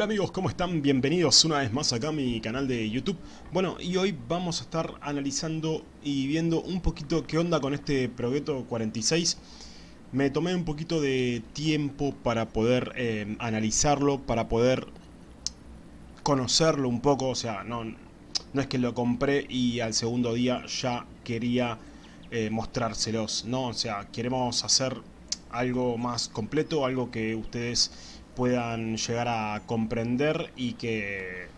Hola amigos, ¿cómo están? Bienvenidos una vez más acá a mi canal de YouTube. Bueno, y hoy vamos a estar analizando y viendo un poquito qué onda con este Progetto 46. Me tomé un poquito de tiempo para poder eh, analizarlo, para poder conocerlo un poco. O sea, no, no es que lo compré y al segundo día ya quería eh, mostrárselos. No, o sea, queremos hacer algo más completo, algo que ustedes puedan llegar a comprender y que,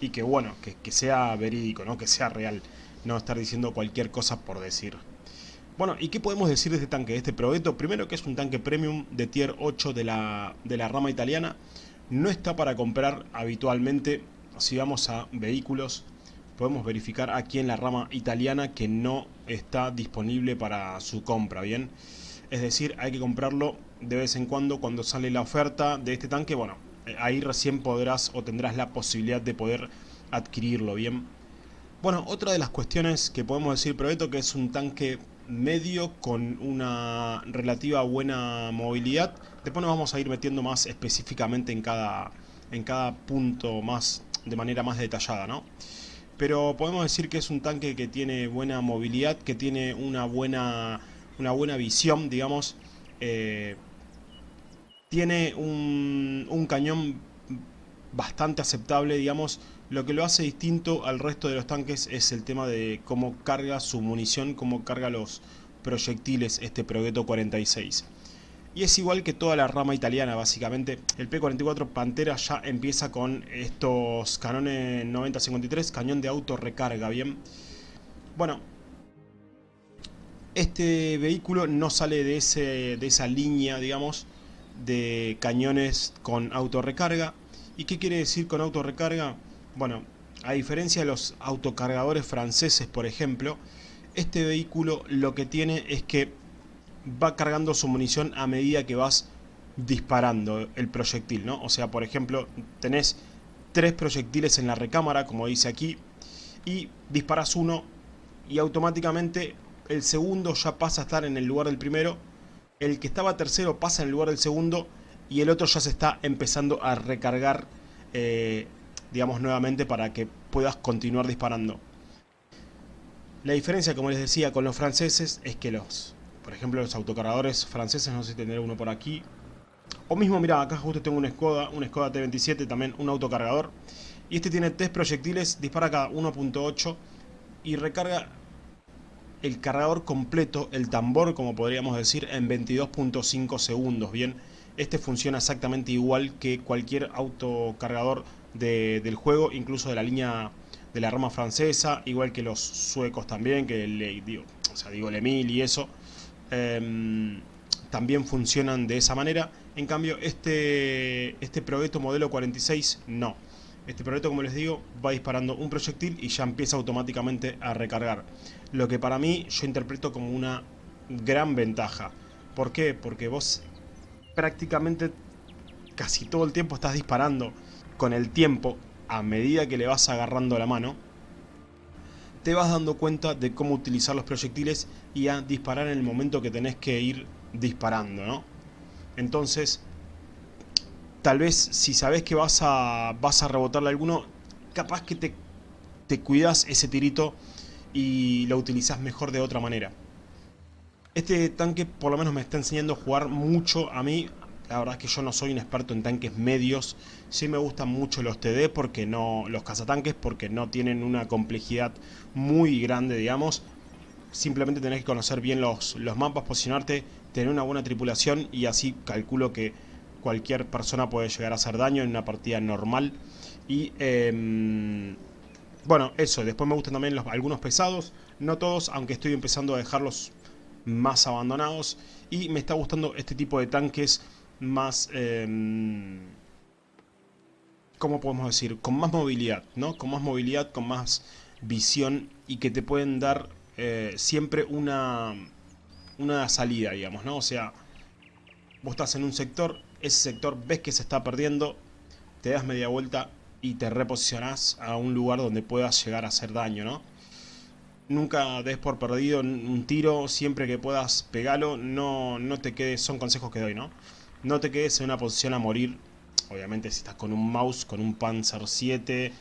y que bueno, que, sea verídico, ¿no? que sea real, no estar diciendo cualquier cosa por decir. Bueno, ¿y qué podemos decir de este tanque, de este Progetto? Primero que es un tanque premium de tier 8 de la, de la rama italiana, no está para comprar habitualmente, si vamos a vehículos, podemos verificar aquí en la rama italiana que no está disponible para su compra, ¿bien? Es decir, hay que comprarlo de vez en cuando cuando sale la oferta de este tanque, bueno, eh, ahí recién podrás o tendrás la posibilidad de poder adquirirlo, ¿bien? Bueno, otra de las cuestiones que podemos decir Provetto que es un tanque medio con una relativa buena movilidad. Después nos vamos a ir metiendo más específicamente en cada, en cada punto más de manera más detallada, ¿no? Pero podemos decir que es un tanque que tiene buena movilidad, que tiene una buena, una buena visión, digamos, eh, tiene un, cañón bastante aceptable, digamos. Lo que lo hace distinto al resto de los tanques es el tema de cómo carga su munición, cómo carga los proyectiles este Progetto 46. Y es igual que toda la rama italiana, básicamente. El P-44 Pantera ya empieza con estos canones 90-53, cañón de auto recarga, ¿bien? Bueno, este vehículo no sale de, esa línea, digamos, de cañones con autorrecarga. ¿Y qué quiere decir con autorrecarga? Bueno, a diferencia de los autocargadores franceses, por ejemplo, este vehículo lo que tiene es que va cargando su munición a medida que vas disparando el proyectil, ¿no? O sea, por ejemplo, tenés tres proyectiles en la recámara, como dice aquí, y disparas uno y automáticamente el segundo ya pasa a estar en el lugar del primero el que estaba tercero pasa en lugar del segundo y el otro ya se está empezando a recargar, eh, digamos, nuevamente para que puedas continuar disparando. La diferencia, como les decía, con los franceses es que los, por ejemplo, los autocargadores franceses, no sé si tendré uno por aquí, o mismo, mira, acá justo tengo un Skoda, un Skoda T27, también un autocargador, y este tiene tres proyectiles, dispara cada 1.8 y recarga el cargador completo, el tambor como podríamos decir, en 22.5 segundos, ¿bien? Este funciona exactamente igual que cualquier autocargador del juego, incluso de la línea de la rama francesa, igual que los suecos también, que le digo, o sea, digo el Emil y eso, em, también funcionan de esa manera. En cambio, este, este Progetto modelo 46 no. Este proyecto, como les digo, va disparando un proyectil y ya empieza automáticamente a recargar. Lo que para mí yo interpreto como una gran ventaja. ¿Por qué? Porque vos prácticamente casi todo el tiempo estás disparando con el tiempo a medida que le vas agarrando la mano. Te vas dando cuenta de cómo utilizar los proyectiles y a disparar en el momento que tenés que ir disparando, ¿no? Entonces, tal vez si sabes que vas a, vas a rebotarle alguno, capaz que te, te cuidas ese tirito y lo utilizas mejor de otra manera. Este tanque por lo menos me está enseñando a jugar mucho a mí. La verdad es que yo no soy un experto en tanques medios. Sí me gustan mucho los TD, porque no los cazatanques, porque no tienen una complejidad muy grande, digamos. Simplemente tenés que conocer bien los, los mapas, posicionarte, tener una buena tripulación y así calculo que cualquier persona puede llegar a hacer daño en una partida normal. Y em, bueno, eso. Después me gustan también los, algunos pesados. No todos, aunque estoy empezando a dejarlos más abandonados. Y me está gustando este tipo de tanques más... Eh, ¿Cómo podemos decir? Con más movilidad, ¿no? Con más movilidad, con más visión y que te pueden dar eh, siempre una, una salida, digamos, ¿no? O sea, vos estás en un sector, ese sector ves que se está perdiendo, te das media vuelta y te reposicionás a un lugar donde puedas llegar a hacer daño, ¿no? Nunca des por perdido un tiro, siempre que puedas pegarlo, no, no te quedes, son consejos que doy, ¿no? No te quedes en una posición a morir Obviamente si estás con un mouse, con un Panzer 7,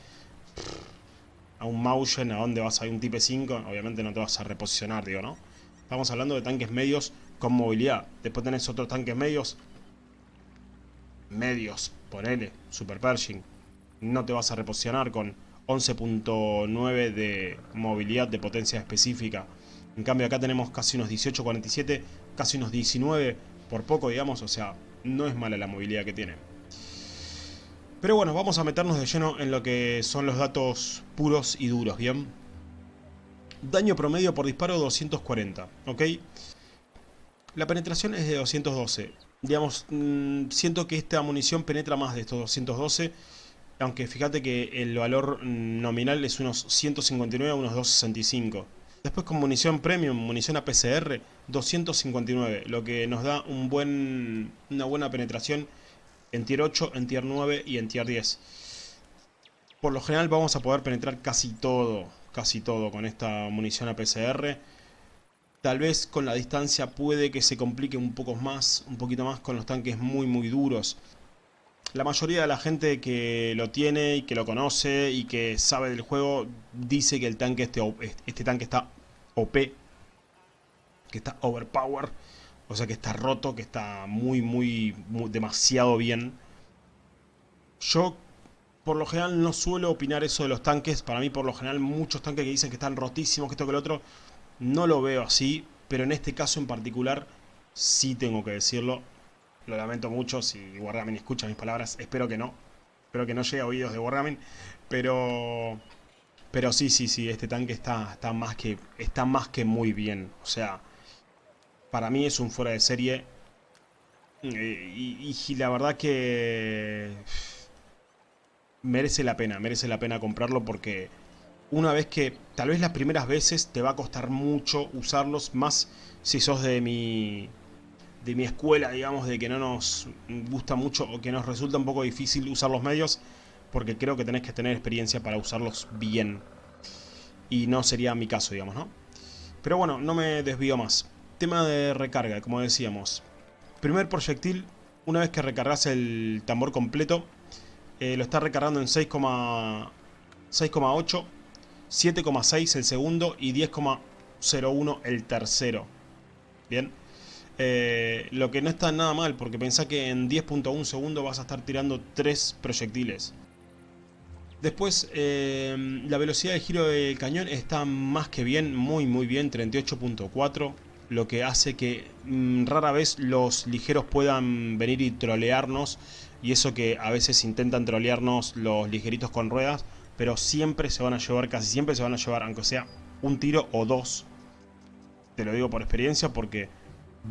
a un Mausen, a dónde vas a ir un Type 5, obviamente no te vas a reposicionar, digo, ¿no? Estamos hablando de tanques medios con movilidad. Después tenés otros tanques medios, medios, ponele, Super Pershing. No te vas a reposicionar con 11.9 de movilidad de potencia específica. En cambio acá tenemos casi unos 18.47, casi unos 19 por poco, digamos, o sea, no es mala la movilidad que tiene. Pero bueno, vamos a meternos de lleno en lo que son los datos puros y duros, ¿bien? Daño promedio por disparo 240, ¿ok? La penetración es de 212. Digamos, mm, siento que esta munición penetra más de estos 212. Aunque fíjate que el valor nominal es unos 159 a unos 265. Después con munición premium, munición APCR, 259. Lo que nos da una buena penetración en tier 8, en tier 9 y en tier 10. Por lo general vamos a poder penetrar casi todo, casi todo con esta munición APCR. Tal vez con la distancia puede que se complique un poco más, un poquito más con los tanques muy muy duros. La mayoría de la gente que lo tiene y que lo conoce y que sabe del juego dice que el tanque este, este tanque está OP, que está overpower, o sea que está roto, que está muy, muy, muy demasiado bien. Yo por lo general no suelo opinar eso de los tanques. Para mí por lo general muchos tanques que dicen que están rotísimos, que esto que el otro, no lo veo así, pero en este caso en particular sí tengo que decirlo. Lo lamento mucho si Wargaming escucha mis palabras, espero que no. Espero que no llegue a oídos de Wargaming, pero pero sí, sí, sí, este tanque está, está, más que, está más que muy bien. O sea, para mí es un fuera de serie. Eh, y, y, la verdad que merece la pena, merece la pena comprarlo porque una vez que, tal vez las primeras veces te va a costar mucho usarlos, más si sos de mi, de mi escuela, digamos, de que no nos gusta mucho o que nos resulta un poco difícil usar los medios, porque creo que tenés que tener experiencia para usarlos bien. Y no sería mi caso, digamos, ¿no? Pero bueno, no me desvío más. Tema de recarga, como decíamos. Primer proyectil, una vez que recargas el tambor completo, eh, lo está recargando en 6,8 7,6 el segundo y 10,01 el tercero. Bien. Eh, lo que no está nada mal, porque pensá que en 10.1 segundos vas a estar tirando 3 proyectiles. Después, eh, la velocidad de giro del cañón está más que bien, muy muy bien, 38.4. Lo que hace que mm, rara vez los ligeros puedan venir y trolearnos. Y eso que a veces intentan trolearnos los ligeritos con ruedas pero siempre se van a llevar, casi siempre se van a llevar, aunque sea un tiro o dos. Te lo digo por experiencia porque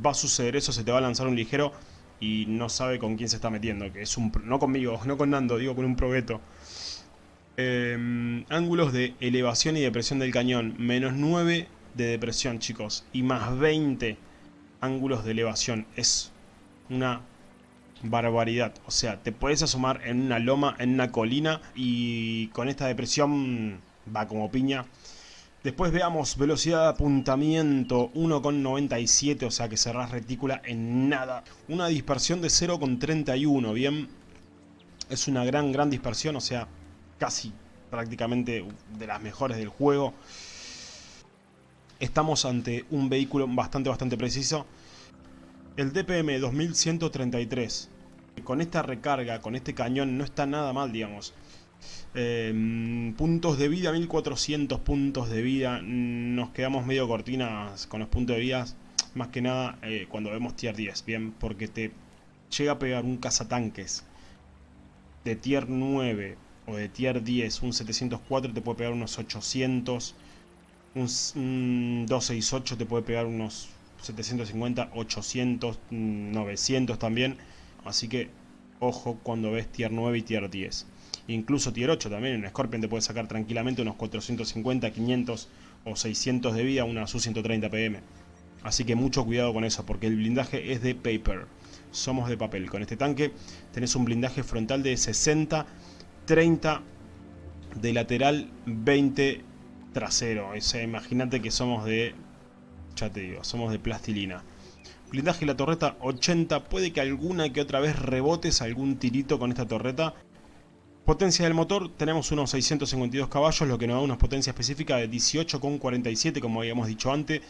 va a suceder eso, se te va a lanzar un ligero y no sabe con quién se está metiendo, que es un no conmigo, no con Nando, digo con un progueto. Em, ángulos de elevación y depresión del cañón, menos 9 de depresión chicos, y más 20 ángulos de elevación, es una barbaridad. O sea, te puedes asomar en una loma, en una colina y con esta depresión va como piña. Después veamos velocidad de apuntamiento 1,97, o sea que cerrás retícula en nada. Una dispersión de 0,31, bien. Es una gran, gran dispersión, o sea, casi prácticamente de las mejores del juego. Estamos ante un vehículo bastante, bastante preciso. El DPM 2133. Con esta recarga, con este cañón, no está nada mal, digamos. Em, puntos de vida, 1400 puntos de vida. Nos quedamos medio cortinas con los puntos de vida. Más que nada eh, cuando vemos tier 10, bien, porque te llega a pegar un cazatanques de tier 9 o de tier 10, un 704 te puede pegar unos 800. Un, 268 te puede pegar unos 750, 800, 900 también. Así que ojo cuando ves tier 9 y tier 10. Incluso tier 8 también, en Scorpion te puede sacar tranquilamente unos 450, 500 o 600 de vida una Su-130 PM. Así que mucho cuidado con eso, porque el blindaje es de paper. Somos de papel. Con este tanque tenés un blindaje frontal de 60, 30 de lateral, 20 trasero. Imagínate que somos de ya te digo, somos de plastilina. Blindaje y la torreta 80. Puede que alguna que otra vez rebotes algún tirito con esta torreta. Potencia del motor, tenemos unos 652 caballos, lo que nos da una potencia específica de 18,47 como habíamos dicho antes.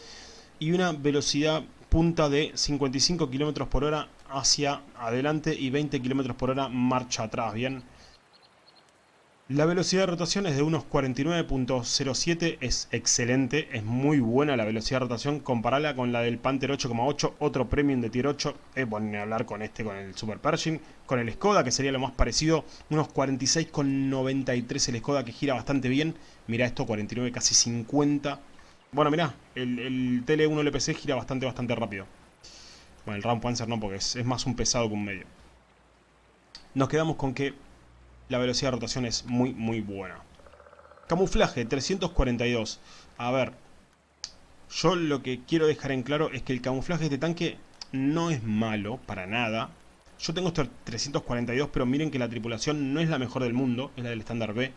Y una velocidad punta de 55 km por hora hacia adelante y 20 km por hora marcha atrás, bien. La velocidad de rotación es de unos 49.07, es excelente, es muy buena la velocidad de rotación, comparala con la del Panther 8.8, otro premium de tier 8, es bueno hablar con este, con el Super Pershing, con el Skoda que sería lo más parecido, unos 46.93 el Skoda que gira bastante bien, mira esto, 49, casi 50, bueno mira, el, el TL1 LPC gira bastante, bastante rápido, bueno el Ram Panzer no porque es más un pesado que un medio. Nos quedamos con que la velocidad de rotación es muy, muy buena. Camuflaje, 342. A ver, yo lo que quiero dejar en claro es que el camuflaje de este tanque no es malo, para nada. Yo tengo este 342, pero miren que la tripulación no es la mejor del mundo, es la del estándar B.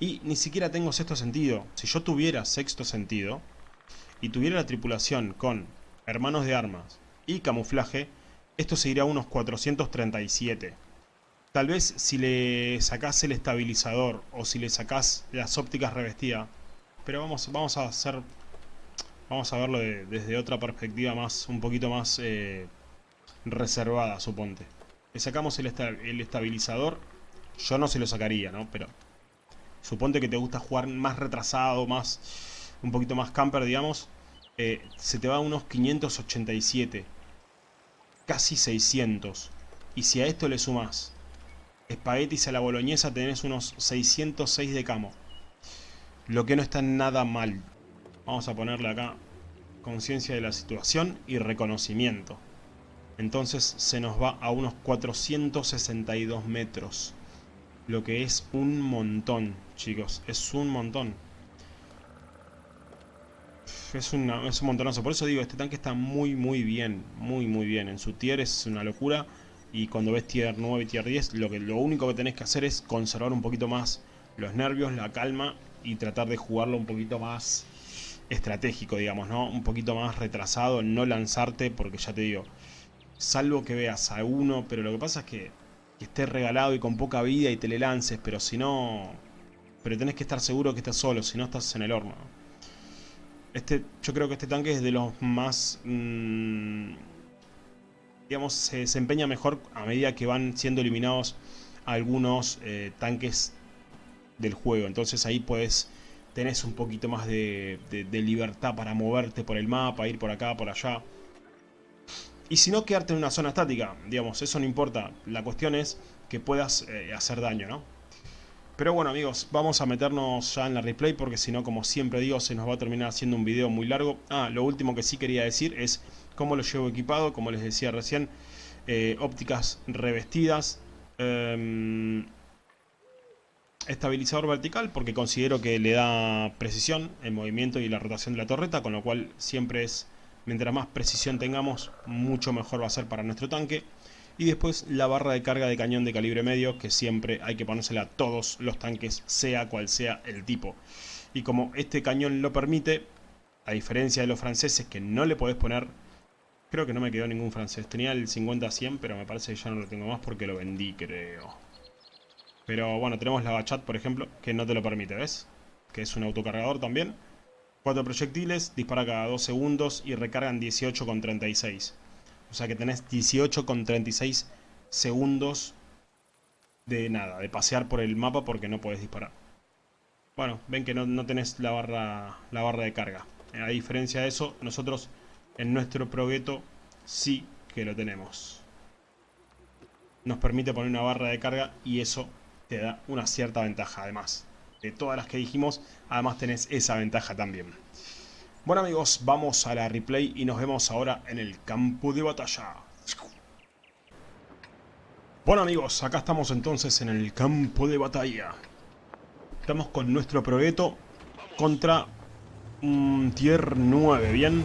Y ni siquiera tengo sexto sentido. Si yo tuviera sexto sentido, y tuviera la tripulación con hermanos de armas y camuflaje, esto seguiría a unos 437. Tal vez si le sacás el estabilizador o si le sacás las ópticas revestidas. Pero vamos, vamos a hacer... Vamos a verlo desde otra perspectiva más, un poquito más eh, reservada, suponte. Le sacamos el, estabilizador. Yo no se lo sacaría, ¿no? Pero suponte que te gusta jugar más retrasado, más un poquito más camper, digamos. Eh, se te va a unos 587. Casi 600. Y si a esto le sumas espaguetis a la boloñesa tenés unos 606 de camo. Lo que no está nada mal. Vamos a ponerle acá conciencia de la situación y reconocimiento. Entonces se nos va a unos 462 metros. Lo que es un montón, chicos. Es un montón. Es, una, es un montonazo. Por eso digo, este tanque está muy, muy bien. Muy, muy bien. En su tier es una locura y cuando ves tier 9 y tier 10 lo, que, lo único que tenés que hacer es conservar un poquito más los nervios, la calma y tratar de jugarlo un poquito más estratégico, digamos, ¿no? Un poquito más retrasado, no lanzarte porque ya te digo, salvo que veas a uno, pero lo que pasa es que, que esté regalado y con poca vida y te le lances, pero si no... Pero tenés que estar seguro que estás solo, si no estás en el horno. Este, yo creo que este tanque es de los más... Mmm, digamos, se desempeña mejor a medida que van siendo eliminados algunos eh, tanques del juego. Entonces ahí puedes tenés un poquito más de, libertad para moverte por el mapa, ir por acá, por allá. Y si no, quedarte en una zona estática, digamos, eso no importa. La cuestión es que puedas eh, hacer daño, ¿no? Pero bueno amigos, vamos a meternos ya en la replay porque si no, como siempre digo, se nos va a terminar haciendo un video muy largo. Ah, lo último que sí quería decir es cómo lo llevo equipado, como les decía recién, eh, ópticas revestidas, em, estabilizador vertical porque considero que le da precisión el movimiento y la rotación de la torreta, con lo cual siempre es, mientras más precisión tengamos, mucho mejor va a ser para nuestro tanque. Y después la barra de carga de cañón de calibre medio, que siempre hay que ponérsela a todos los tanques, sea cual sea el tipo. Y como este cañón lo permite, a diferencia de los franceses que no le podés poner, creo que no me quedó ningún francés. Tenía el 50-100, pero me parece que ya no lo tengo más porque lo vendí, creo. Pero bueno, tenemos la Bachat, por ejemplo, que no te lo permite, ¿ves? Que es un autocargador también. Cuatro proyectiles, dispara cada 2 segundos y recargan 18,36. O sea que tenés 18,36 segundos de nada, de pasear por el mapa porque no puedes disparar. Bueno, ven que no, tenés la barra, la barra de carga. A diferencia de eso, nosotros en nuestro progueto sí que lo tenemos. Nos permite poner una barra de carga y eso te da una cierta ventaja además. De todas las que dijimos, además tenés esa ventaja también. Bueno amigos, vamos a la replay y nos vemos ahora en el campo de batalla. Bueno amigos, acá estamos entonces en el campo de batalla. Estamos con nuestro proyecto contra un tier 9, ¿bien?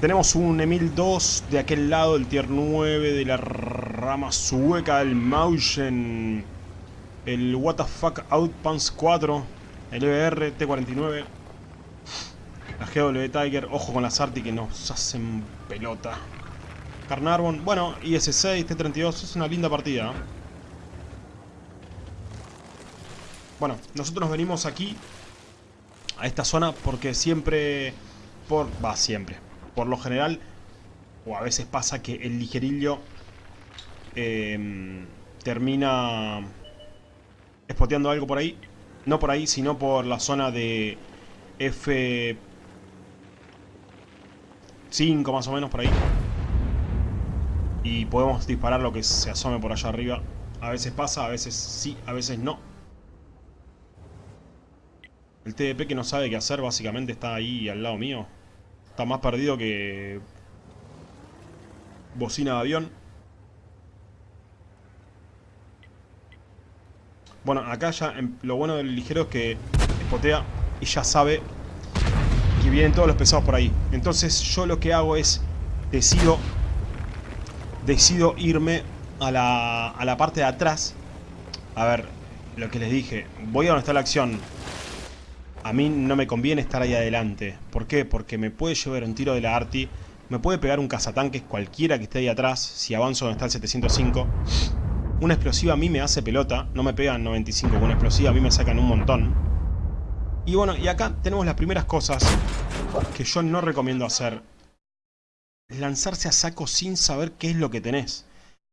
Tenemos un Emil 2 de aquel lado, el tier 9 de la rama sueca, el Mausen, el WTF Outpants 4, el EBR T49 GW Tiger, ojo con las Arti que nos hacen pelota. Carnarvon, bueno, IS-6, T-32, es una linda partida. Bueno, nosotros nos venimos aquí a esta zona porque siempre, por, va siempre, por lo general, o a veces pasa que el ligerillo em, termina espoteando algo por ahí. No por ahí, sino por la zona de F5 más o menos por ahí. Y podemos disparar lo que se asome por allá arriba. A veces pasa, a veces sí, a veces no. El TDP que no sabe qué hacer básicamente está ahí al lado mío. Está más perdido que... Bocina de avión. Bueno, acá ya lo bueno del ligero es que espotea y ya sabe que vienen todos los pesados por ahí. Entonces yo lo que hago es decido decido irme a la, a la parte de atrás. A ver, lo que les dije. Voy a donde está la acción. A mí no me conviene estar ahí adelante. ¿Por qué? Porque me puede llevar un tiro de la Arti. Me puede pegar un cazatanques cualquiera que esté ahí atrás. Si avanzo donde está el 705. Una explosiva a mí me hace pelota. No me pegan 95 con una explosiva. A mí me sacan un montón. Y bueno, y acá tenemos las primeras cosas que yo no recomiendo hacer. Lanzarse a saco sin saber qué es lo que tenés.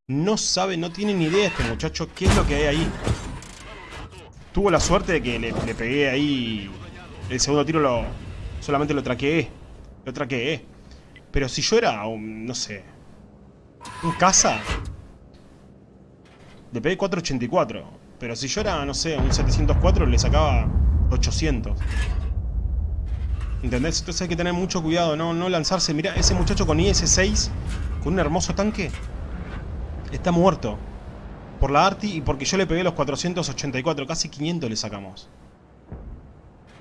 No sabe, no tiene ni idea este muchacho qué es lo que hay ahí. Tuvo la suerte de que le, pegué ahí... El segundo tiro lo solamente lo traqueé. Lo traqueé. Pero si yo era un, no sé... Un caza, le pegué 484. Pero si yo era, no sé, un 704, le sacaba 800. ¿Entendés? Entonces hay que tener mucho cuidado, no, no lanzarse. Mira, ese muchacho con IS-6, con un hermoso tanque, está muerto. Por la Arti y porque yo le pegué los 484, casi 500 le sacamos.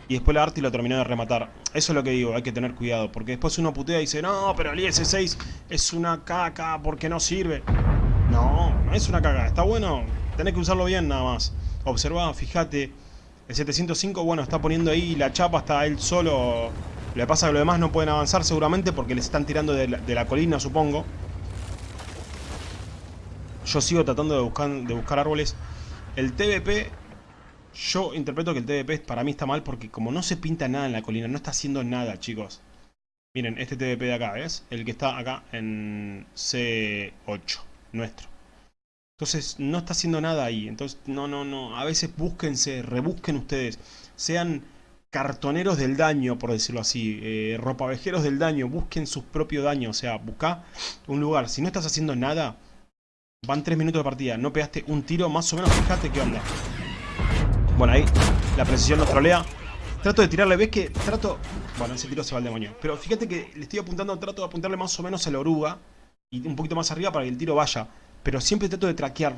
Y después la Arti lo terminó de rematar. Eso es lo que digo, hay que tener cuidado. Porque después uno putea y dice, no, pero el IS-6 es una caca porque no sirve. No, no es una caga. Está bueno, tenés que usarlo bien nada más. Observa, fíjate. El 705, bueno, está poniendo ahí la chapa, está él solo. Le pasa que los demás no pueden avanzar seguramente porque les están tirando de la, colina, supongo. Yo sigo tratando de buscar, de buscar árboles. El TBP, yo interpreto que el TBP para mí está mal porque como no se pinta nada en la colina, no está haciendo nada, chicos. Miren, este TBP de acá, ¿ves? El que está acá en C8 nuestro. Entonces no está haciendo nada ahí. Entonces, no, no, no. A veces búsquense, rebusquen ustedes. Sean cartoneros del daño, por decirlo así. Eh, ropavejeros del daño. Busquen su propio daño. O sea, busca un lugar. Si no estás haciendo nada, van tres minutos de partida. No pegaste un tiro, más o menos fíjate qué onda. Bueno, ahí la precisión nos trolea. Trato de tirarle, ¿ves que trato...? Bueno, ese tiro se va al demonio. Pero fíjate que le estoy apuntando, trato de apuntarle más o menos a la oruga y un poquito más arriba para que el tiro vaya. Pero siempre trato de traquear.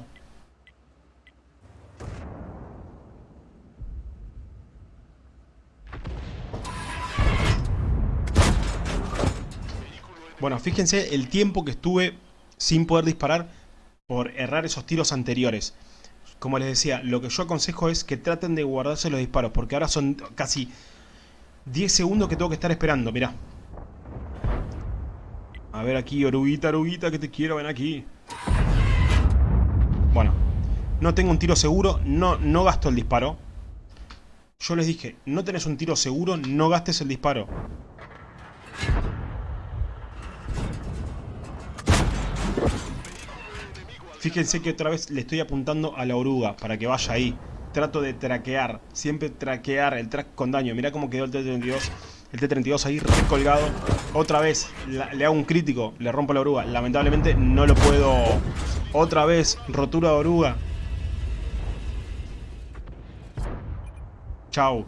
Bueno, fíjense el tiempo que estuve sin poder disparar por errar esos tiros anteriores. Como les decía, lo que yo aconsejo es que traten de guardarse los disparos, porque ahora son casi 10 segundos que tengo que estar esperando, mirá. A ver aquí, oruguita, oruguita, que te quiero, ven aquí. Bueno, no tengo un tiro seguro, no, no gasto el disparo. Yo les dije, no tenés un tiro seguro, no gastes el disparo. Fíjense que otra vez le estoy apuntando a la oruga para que vaya ahí. Trato de traquear, siempre traquear el track con daño. Mirá cómo quedó el T-32 el T-32 ahí recolgado. Otra vez le hago un crítico, le rompo la oruga. Lamentablemente no lo puedo... Otra vez, rotura de oruga. Chau.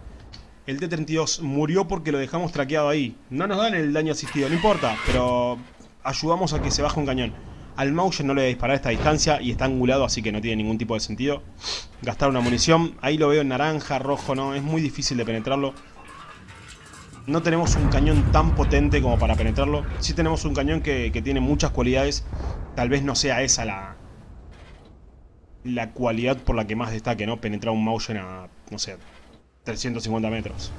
El T-32 murió porque lo dejamos traqueado ahí. No nos dan el daño asistido, no importa, pero ayudamos a que se baje un cañón. Al Mauser no le voy a disparar esta distancia y está angulado, así que no tiene ningún tipo de sentido. Gastar una munición. Ahí lo veo en naranja, rojo, no. Es muy difícil de penetrarlo. No tenemos un cañón tan potente como para penetrarlo. Sí tenemos un cañón que, tiene muchas cualidades. Tal vez no sea esa la, la cualidad por la que más destaque, ¿no? Penetrar un motion a, no sé, 350 metros.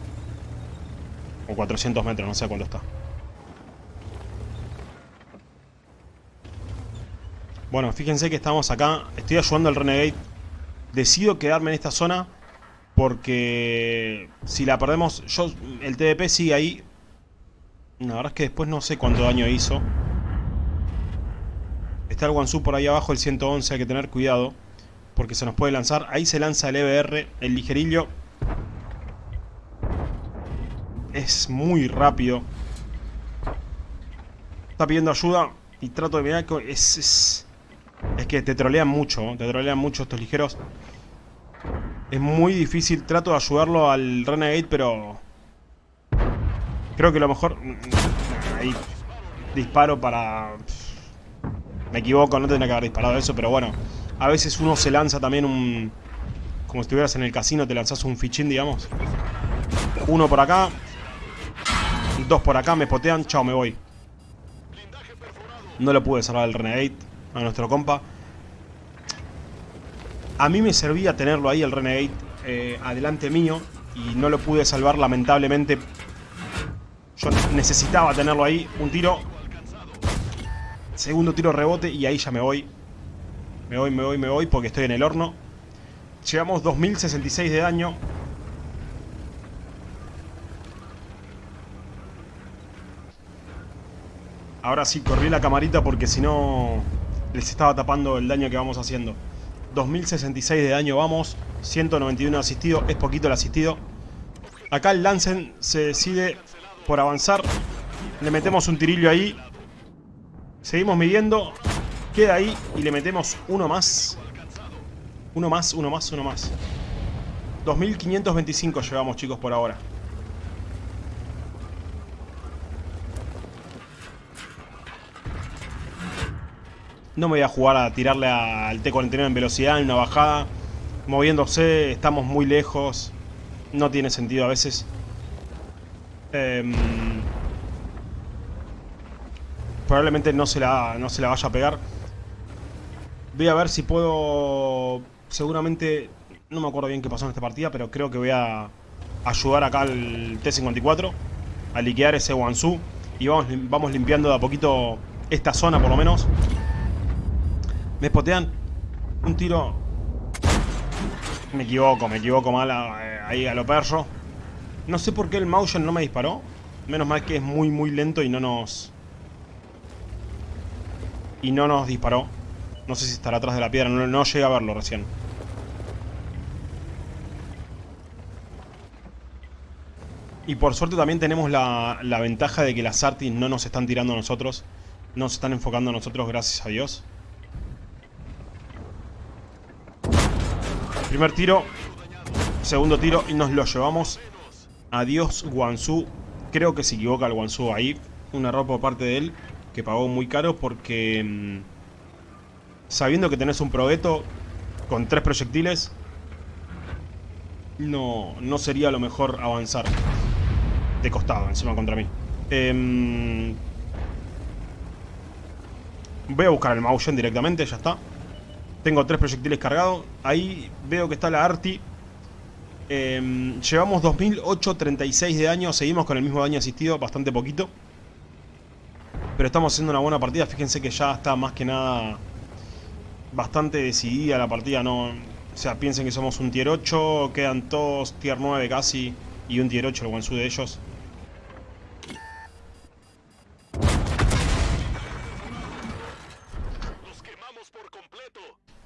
O 400 metros, no sé cuánto está. Bueno, fíjense que estamos acá. Estoy ayudando al Renegade. Decido quedarme en esta zona. Porque si la perdemos... Yo, el TDP sigue ahí. La verdad es que después no sé cuánto daño hizo. Está el Wansu por ahí abajo, el 111. Hay que tener cuidado. Porque se nos puede lanzar. Ahí se lanza el EBR, el ligerillo. Es muy rápido. Está pidiendo ayuda. Y trato de mirar que es, es, es que te trolean mucho. Te trolean mucho estos ligeros. Es muy difícil. Trato de ayudarlo al Renegade, pero... Creo que lo mejor... Ahí disparo para... Me equivoco, no tendría que haber disparado eso, pero bueno. A veces uno se lanza también un... Como si estuvieras en el casino, te lanzas un fichín, digamos. Uno por acá. Dos por acá, me potean. Chao, me voy. No lo pude salvar el Renegade a nuestro compa. A mí me servía tenerlo ahí, el Renegade, eh, adelante mío. Y no lo pude salvar, lamentablemente. Yo necesitaba tenerlo ahí. Un tiro. Segundo tiro rebote y ahí ya me voy. Me voy, me voy, me voy porque estoy en el horno. Llevamos 2066 de daño. Ahora sí, corrí la camarita porque si no les estaba tapando el daño que vamos haciendo. 2066 de daño vamos. 191 asistido. Es poquito el asistido. Acá el Lancen se decide por avanzar. Le metemos un tirillo ahí. Seguimos midiendo. Queda ahí y le metemos uno más. Uno más, uno más, uno más. 2525 llevamos, chicos, por ahora. No me voy a jugar a tirarle al T-49 en velocidad, en una bajada. Moviéndose, estamos muy lejos. No tiene sentido a veces. Eh, probablemente no se, la, no se la vaya a pegar. Voy a ver si puedo... Seguramente... No me acuerdo bien qué pasó en esta partida, pero creo que voy a ayudar acá al T-54 a liquear ese Wansu. Y vamos, vamos limpiando de a poquito esta zona por lo menos. Me spotean un tiro... Me equivoco, me equivoco mal eh, ahí a lo perro. No sé por qué el motion no me disparó. Menos mal que es muy muy lento y no nos... Y no nos disparó. No sé si estará atrás de la piedra, no, no llegué a verlo recién. Y por suerte también tenemos la, la ventaja de que las Artis no nos están tirando a nosotros. No se están enfocando a nosotros, gracias a Dios. Primer tiro. Segundo tiro y nos lo llevamos. Adiós, Guansu. Creo que se equivoca el Guansu ahí. Un error por parte de él que pagó muy caro porque... Mmm, sabiendo que tenés un progueto con tres proyectiles, no, no sería lo mejor avanzar. De costado, encima contra mí. Eh, voy a buscar el motion directamente, ya está. Tengo tres proyectiles cargados. Ahí veo que está la Arti. Eh, llevamos 2836 de daño. Seguimos con el mismo daño asistido, bastante poquito. Pero estamos haciendo una buena partida. Fíjense que ya está más que nada bastante decidida la partida, no... O sea, piensen que somos un tier 8, quedan todos tier 9 casi, y un tier 8 el Wansu de ellos.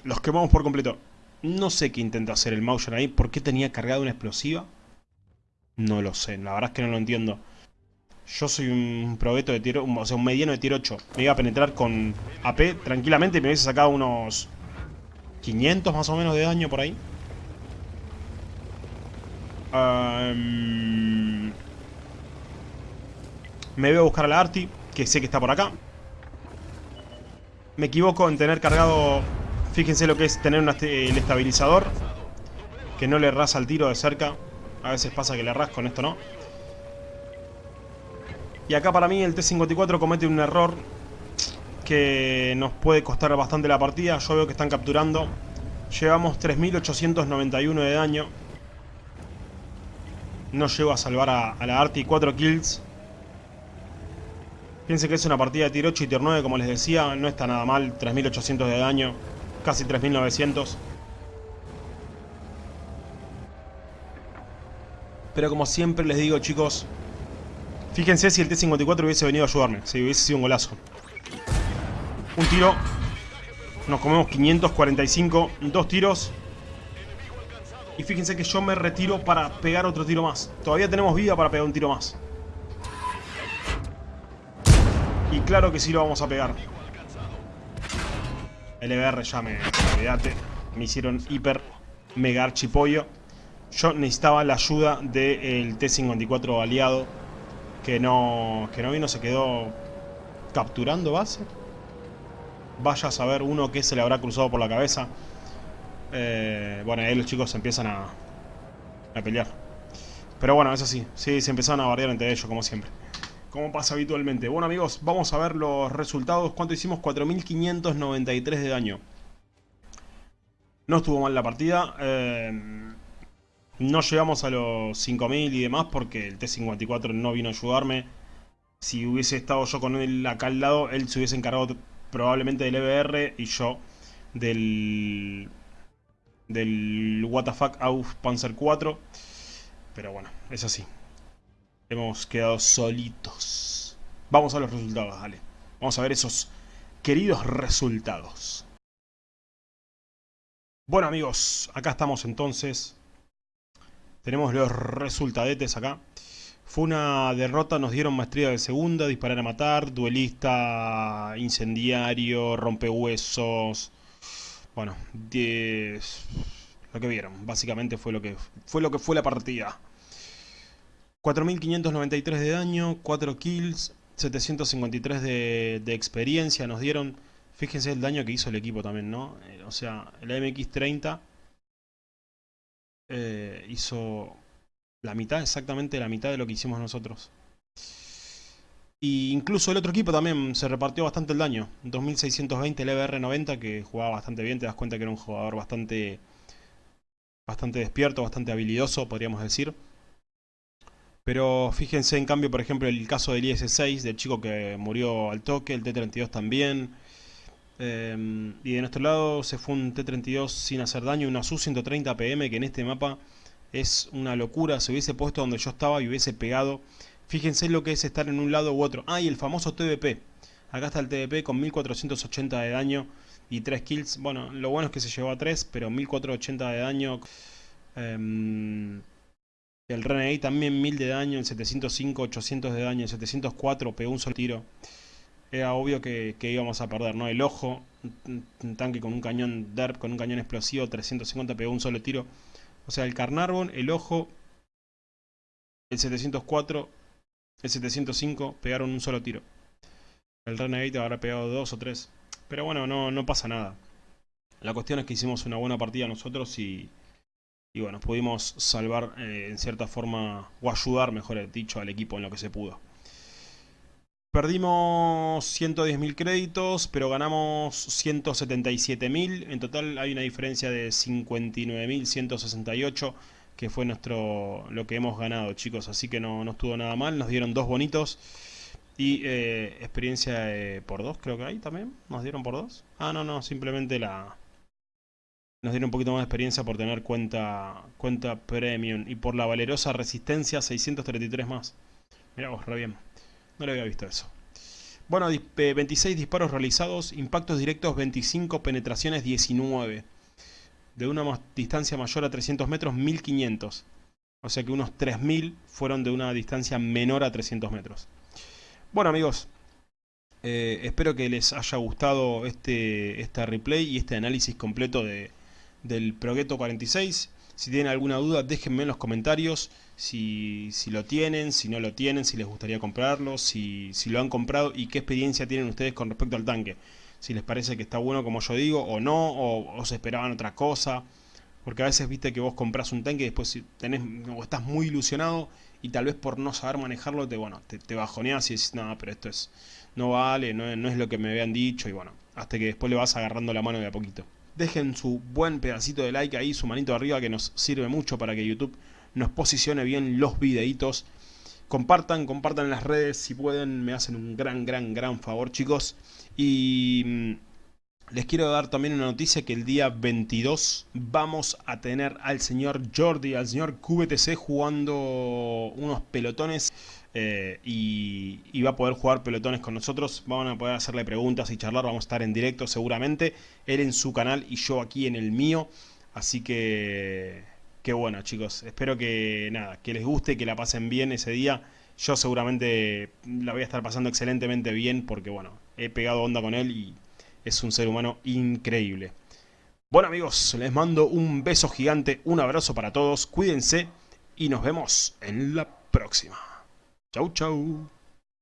Los quemamos por completo. No sé qué intenta hacer el Motion ahí. ¿Por qué tenía cargado una explosiva? No lo sé, la verdad es que no lo entiendo. Yo soy un probeto de tier... O sea, un mediano de tier 8. Me iba a penetrar con AP tranquilamente y me hubiese sacado unos... 500 más o menos de daño por ahí. Me voy a buscar a la Arti, que sé que está por acá. Me equivoco en tener cargado... Fíjense lo que es tener el estabilizador. Que no le rasa el tiro de cerca. A veces pasa que le rasco, con esto no. Y acá para mí el T-54 comete un error que nos puede costar bastante la partida. Yo veo que están capturando. Llevamos 3.891 de daño. No llego a salvar a, la Arti. 4 kills. Piensen que es una partida de tier 8 y tier 9, como les decía. No está nada mal. 3800 de daño. Casi 3900. Pero como siempre les digo, chicos... Fíjense si el T-54 hubiese venido a ayudarme. Si hubiese sido un golazo. Un tiro. Nos comemos 545. Dos tiros. Y fíjense que yo me retiro para pegar otro tiro más. Todavía tenemos vida para pegar un tiro más. Y claro que sí lo vamos a pegar. LBR ya me... Olvídate. Me hicieron hiper mega archipollo. Yo necesitaba la ayuda del T-54 aliado. Que no, que no vino, se quedó capturando base. Vaya a saber uno que se le habrá cruzado por la cabeza. Eh, bueno, ahí los chicos empiezan a, a pelear. Pero bueno, eso sí, sí, se empezaron a bardear entre ellos, como siempre. Como pasa habitualmente. Bueno amigos, vamos a ver los resultados. ¿Cuánto hicimos? 4.593 de daño. No estuvo mal la partida. Eh, no llegamos a los 5.000 y demás porque el T-54 no vino a ayudarme. Si hubiese estado yo con él acá al lado, él se hubiese encargado probablemente del EBR y yo del del WTF auf Panzer 4. Pero bueno, es así. Hemos quedado solitos. Vamos a los resultados, dale. Vamos a ver esos queridos resultados. Bueno amigos, acá estamos entonces. Tenemos los resultadetes acá. Fue una derrota, nos dieron maestría de segunda, disparar a matar, duelista, incendiario, rompehuesos, bueno, 10... Lo que vieron, básicamente fue lo que fue, lo que fue la partida. 4.593 de daño, 4 kills, 753 de, experiencia nos dieron. Fíjense el daño que hizo el equipo también, ¿no? Eh, o sea, el MX-30 eh, hizo la mitad, exactamente la mitad de lo que hicimos nosotros. Y incluso el otro equipo también se repartió bastante el daño. 2620 el EBR90 que jugaba bastante bien, te das cuenta que era un jugador bastante bastante despierto, bastante habilidoso, podríamos decir. Pero fíjense en cambio, por ejemplo, el caso del IS-6, del chico que murió al toque, el T-32 también. Em, y de nuestro lado se fue un T-32 sin hacer daño, una Su-130 PM que en este mapa es una locura. Se hubiese puesto donde yo estaba y hubiese pegado Fíjense lo que es estar en un lado u otro. Ah, y el famoso TVP. Acá está el TVP con 1480 de daño y 3 kills. Bueno, lo bueno es que se llevó a 3, pero 1480 de daño. Em, el Renegade también 1000 de daño, el 705, 800 de daño, el 704 pegó un solo tiro. Era obvio que, íbamos a perder, ¿no? El ojo, un tanque con un cañón DERP, con un cañón explosivo, 350 pegó un solo tiro. O sea, el Carnarvon, el ojo, el 704 el 705 pegaron un solo tiro. El Renegade habrá pegado dos o tres. Pero bueno, no, no pasa nada. La cuestión es que hicimos una buena partida nosotros y, y bueno, pudimos salvar eh, en cierta forma, o ayudar, mejor dicho, al equipo en lo que se pudo. Perdimos 110.000 créditos, pero ganamos 177.000. En total hay una diferencia de 59.168 que fue nuestro lo que hemos ganado, chicos. Así que no, no estuvo nada mal. Nos dieron dos bonitos. Y eh, experiencia por dos, creo que hay también. ¿Nos dieron por dos? Ah, no, no, simplemente la... Nos dieron un poquito más de experiencia por tener cuenta, cuenta premium. Y por la valerosa resistencia, 633 más. Mira vos, re bien. No le había visto eso. Bueno, 26 disparos realizados, impactos directos 25, penetraciones 19 de una distancia mayor a 300 metros, 1500. O sea que unos 3000 fueron de una distancia menor a 300 metros. Bueno amigos, eh, espero que les haya gustado este, este replay y este análisis completo de, del Progetto 46. Si tienen alguna duda, déjenme en los comentarios si, si, lo tienen, si no lo tienen, si les gustaría comprarlo, si, si lo han comprado y qué experiencia tienen ustedes con respecto al tanque si les parece que está bueno como yo digo o no, o, se esperaban otra cosa. Porque a veces viste que vos compras un tanque y después tenés, o estás muy ilusionado y tal vez por no saber manejarlo te, bueno, te, te bajoneas y dices, no, pero esto es, no vale, no, no es lo que me habían dicho y bueno, hasta que después le vas agarrando la mano de a poquito. Dejen su buen pedacito de like ahí, su manito arriba que nos sirve mucho para que YouTube nos posicione bien los videitos. Compartan, compartan en las redes si pueden, me hacen un gran, gran, gran favor chicos. Y mm, les quiero dar también una noticia que el día 22 vamos a tener al señor Jordi, al señor QBTC jugando unos pelotones eh, y, va a poder jugar pelotones con nosotros. Van a poder hacerle preguntas y charlar, vamos a estar en directo seguramente. Él en su canal y yo aquí en el mío. Así que, qué bueno chicos, espero que nada, que les guste, que la pasen bien ese día. Yo seguramente la voy a estar pasando excelentemente bien porque bueno, he pegado onda con él y es un ser humano increíble. Bueno amigos, les mando un beso gigante, un abrazo para todos, cuídense y nos vemos en la próxima. Chau chau.